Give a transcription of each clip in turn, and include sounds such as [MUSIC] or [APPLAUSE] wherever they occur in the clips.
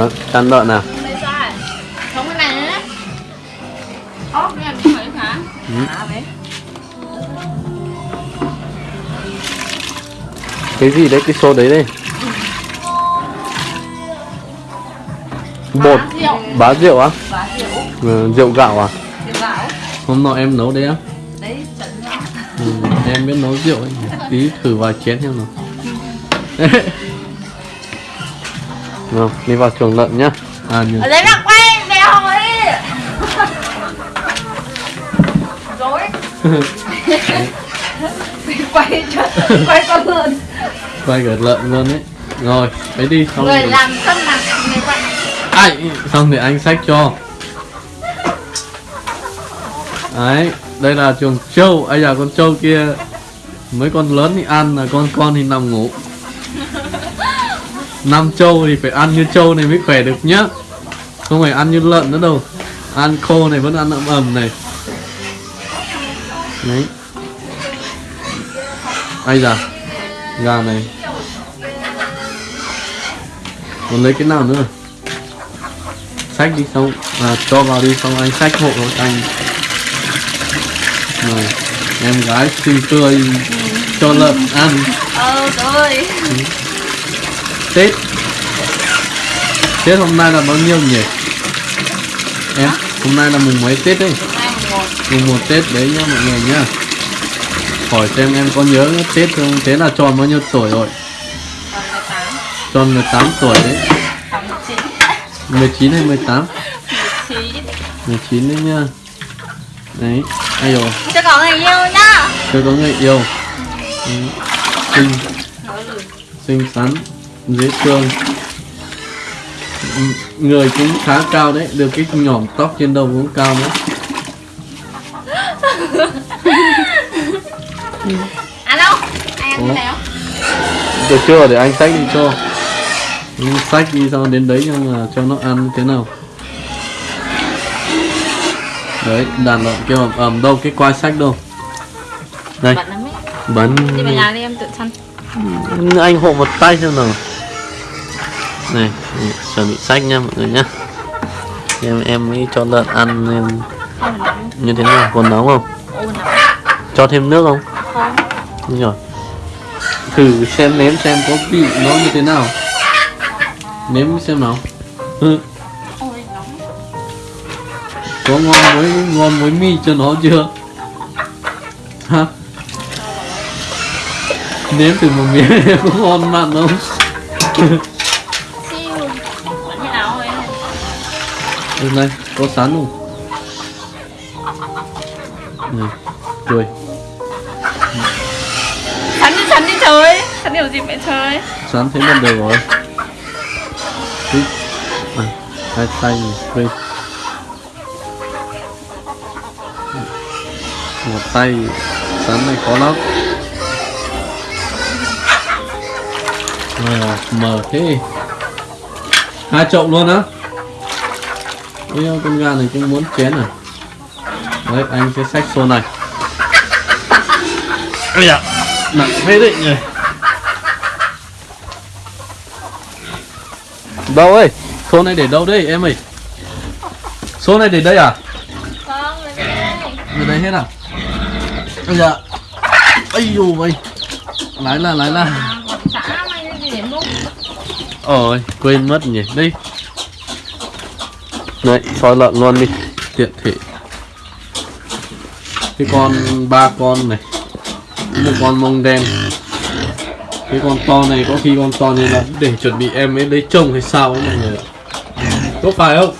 Ờ, Đó, chăn lợn nào Không cái này nữa Ố, cái này phải hả? Cái gì đấy? Cái số đấy đây. Bột. Bá rượu bá rượu á? Bá rượu ừ, rượu gạo à? Rượu gạo hôm nọ em nấu đấy á. Đấy, chuẩn ừ, em biết nấu rượu ấy. Tí thử vài chén xem nào. [LAUGHS] Nào, đi vào chuồng lợn nhá. À nhường Ở đấy là quay đèo đi Rồi Quay cho Quay con lợn. Quay cả lợn luôn đấy rồi ấy đi xong Người rồi làm cân mặt Người quay. Ai xong thì anh xách cho. Đấy đây là chuồng trâu ấy à con trâu kia mấy con lớn thì ăn là con con thì nằm ngủ năm trâu thì phải ăn như trâu này mới khỏe được nhá. Không phải ăn như lợn nữa đâu. Ăn khô này vẫn ăn ẩm ẩm này. Đấy. Ai da gà này. Còn lấy cái nào nữa? Xách đi xong. À, cho vào đi xong anh xách hộ cho anh. Rồi em gái xinh tươi cho lợn ăn. Ờ, rồi tết. Tết hôm nay là bao nhiêu nhỉ? Em hôm nay là mùng mấy tết đấy? Mùng một. Tết đấy nhá mọi người nhá. Hỏi xem em có nhớ tết không? Thế là tròn bao nhiêu tuổi rồi? Còn 18 tròn 18 tuổi đấy. Còn 19 19 hay 18 19 19 đấy nhá đấy ai rồi? Cho có người yêu nhá. Tôi có người yêu. Ừ. xinh. Xinh xắn dễ thương Ừ, người cũng khá cao đấy được cái nhỏm tóc trên đầu cũng cao Anh ăn Ủa? cái này không? được chưa để anh xách đi cho. Anh xách đi sau đến đấy nhưng mà cho nó ăn thế nào. Đấy đàn lợn kêu ầm ầm đâu cái quai sách đâu. Đây. Bắn Đi về nhà đi em tự săn anh hộ một tay xem nào này, chuẩn bị sách nha mọi người nhá. Em em mới cho lợn ăn em như thế nào? Còn nóng không? Cho thêm nước không? Không. Đúng rồi. Thử xem nếm xem có vị nó như thế nào. Nếm xem nào. Ừ. Có ngon với ngon với mi cho nó chưa? Hả nếm thử một miếng [LAUGHS] có ngon mặn không? [LAUGHS] Đây này, có sắn không? Này, cười. Sắn đi sắn đi trời. Sắn điều gì vậy trời? Sắn thế là được rồi. Thích. À, Hai tay này, đây Một tay Sắn này khó lắm. À, Mở thế. Hai chậu luôn á Ôi ôi, con gà này cũng muốn chén à? Đấy anh sẽ xách xô này. Ây da Nặng phết đấy nhỉ. Đâu ơi Xô này để đâu đây em ơi? Xô này để đây à? Không, lấy đây Ở đây hết à? Ây da. Ây dù mày Lái là lái là. Để Ôi quên mất nhỉ. Đây Đấy, soi lợn luôn đi. Tiện thể. Cái con ba con này, Một con mông đen. Cái con to này, có khi con to này là để chuẩn bị em ấy lấy chồng hay sao ấy mọi người Có phải không?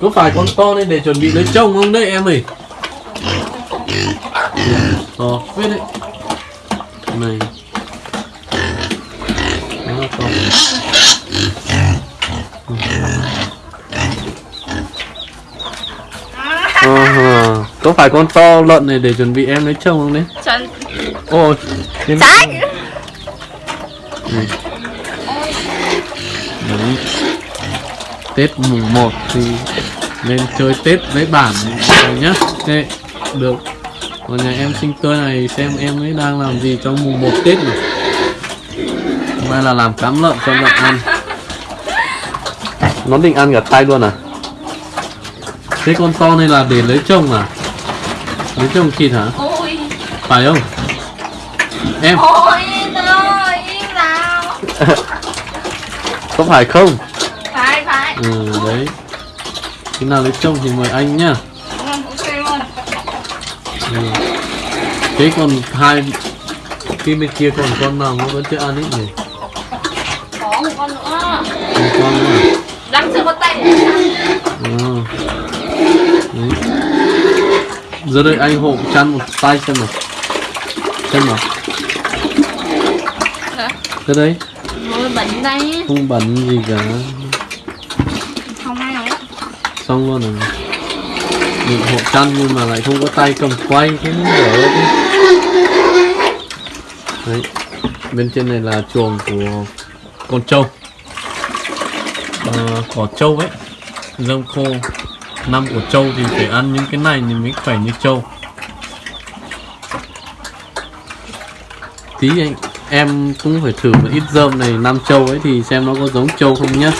Có phải con to này để chuẩn bị lấy chồng không đấy em ơi? To phết đấy. Này. Nó to. Ờ, có phải con to lợn này để chuẩn bị em lấy chồng không đấy? Chuẩn Ôi. Sách Này. Đấy. Tết mùng 1 thì lên chơi Tết với bản rồi nhá. Thế, được. Còn nhà em sinh tươi này xem em ấy đang làm gì trong mùng 1 Tết này. Hôm nay là làm cám lợn cho lợn ăn. nó định ăn cả tay luôn à thế con to này là để lấy chồng à? Lấy chồng thịt hả? Ôi. Phải không? Em. Ôi nào. [LAUGHS] Có phải không? Phải phải. Ừ đấy. Khi nào lấy chồng thì mời anh nhá. Ừ, luôn. Ừ. thế còn hai cái bên kia còn con nào nó vẫn chưa ăn ít nhỉ? Có một con nữa. Một con nữa. Đang chưa có tay. Ờ. Đấy. Giờ đây anh hộ chăn một tay xem nào. Xem nào. Hả? Đây Ôi bệnh đây không bẩn gì cả. Không ai Xong luôn rồi Định hộ chăn nhưng mà lại không có tay cầm quay Thế đi Đấy. Bên trên này là chuồng của con trâu. Ờ, Cỏ trâu ấy. Rơm khô Năm của trâu thì phải ăn những cái này thì mới khỏe như trâu Tí anh em cũng phải thử một ít dơm này năm trâu ấy thì xem nó có giống trâu không nhá.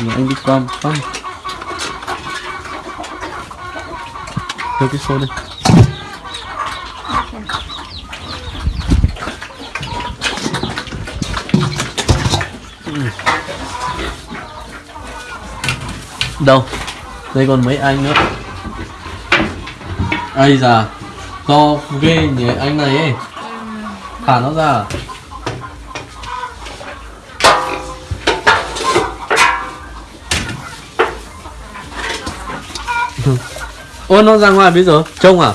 Mà anh đi qua một phát. Đưa cái xô đây. Ừ. Đâu? Đây còn mấy anh nữa. Ây già To ghê nhỉ, anh này ấy. Thả nó ra à? Ôi nó ra ngoài bây giờ? Trông à?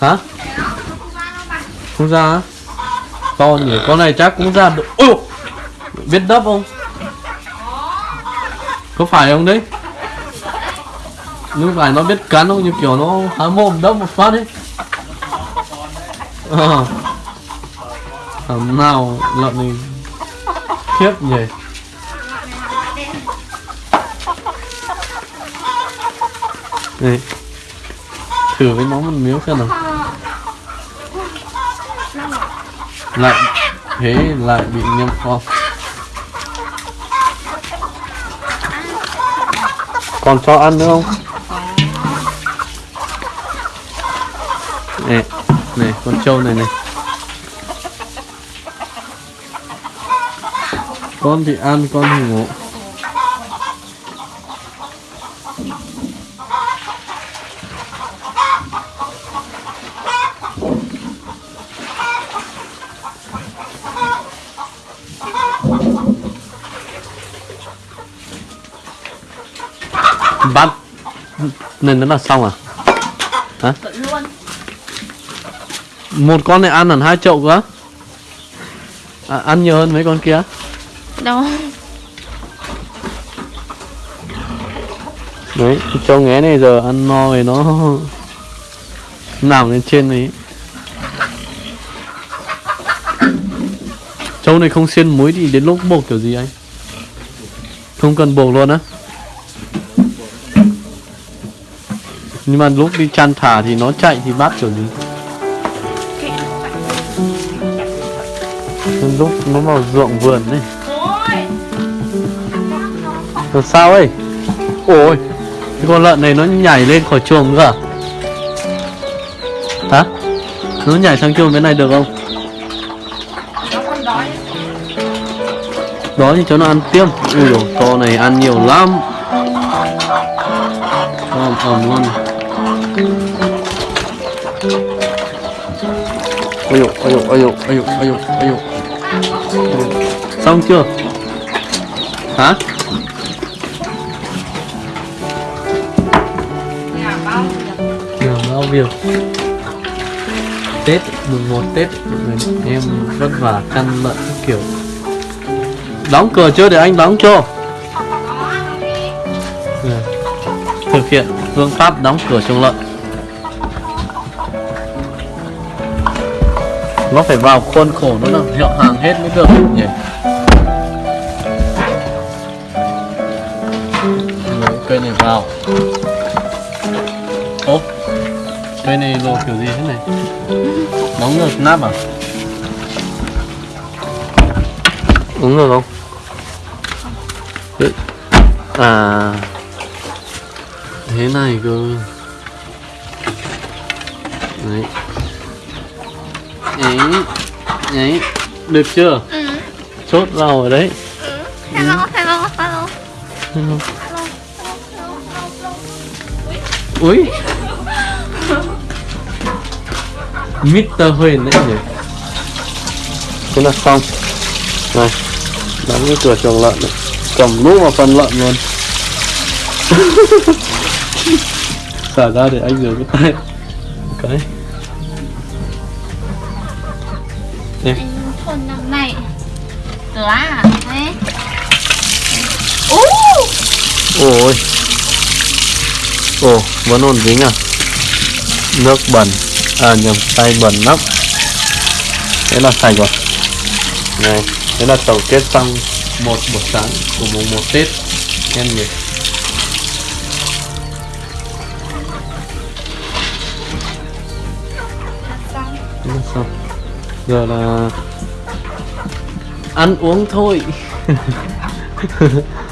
Hả? Không ra á? To nhỉ, Con này chắc cũng ra được. Ôi! Biết đắp không? Có phải không đấy? Lúc này nó biết cắn không? Như kiểu nó há mồm đâm một phát ấy. Ờ. Thằng nào lợn này Khiếp nhỉ? Này. Thử với nó một miếng xem nào. Lại, Thế lại bị nhâm phong. Còn cho ăn nữa không? Này Này con trâu này này Con thì ăn, con thì ngủ bắt nên nó là xong à? Hả? Luôn một con này ăn hẳn hai chậu cơ à, ăn nhiều hơn mấy con kia? Đâu. Đấy trâu nghé này giờ ăn no thì nó [LAUGHS] nằm lên trên đấy trâu này không xiên muối thì đến lúc buộc kiểu gì anh? Không cần buộc luôn á nhưng mà lúc đi chăn thả thì nó chạy thì bắt kiểu gì? Lúc nó vào ruộng vườn đấy Rồi sao ấy? Ôi, Cái con lợn này nó nhảy lên khỏi chuồng cơ à? Hả? Nó nhảy sang chuồng bên này được không? Đó thì cho nó ăn tiêm Ui dồi, to này ăn nhiều lắm. Ôm ẩm luôn Ôi dồi, ôi dồi, ôi dồi, ôi dồi, ôi dồi, ôi dồi. Xong chưa? Hả? Nhà bao việc? Tết, mùng 1 Tết Em vất vả lợn các kiểu. Đóng cửa chưa để anh đóng cho? Ừ. Thực hiện phương pháp đóng cửa chuồng lợn. Nó phải vào khuôn khổ nó là hiệu hàng hết mới được, nhỉ? Lấy cây này vào. Ố Cây này lô kiểu gì thế này? Đóng ngược nắp à? Đúng rồi không? À thế này cơ đấy ấy ấy được chưa Ừ. chốt vào ở đấy Ừ. Hello, hello, hello. Hello. Hello, hello, hello, hello. Ui Mr. Huyền đấy nhỉ Thế là xong Này Đóng cái cửa chuồng lợn này Cầm luôn vào phần lợn luôn [LAUGHS] Xả ra để anh rửa cái tay. Cái. Em Anh thôn năm nay. Cửa à? Ú! Ôi. Ồ vẫn ổn dính à Nước bẩn. À nhầm tay bẩn lắm. Thế là sạch rồi. Này Thế là tổng kết xong Một buổi sáng của mùng 1 Tết. Em nhỉ Giờ là Ăn uống thôi. [LAUGHS]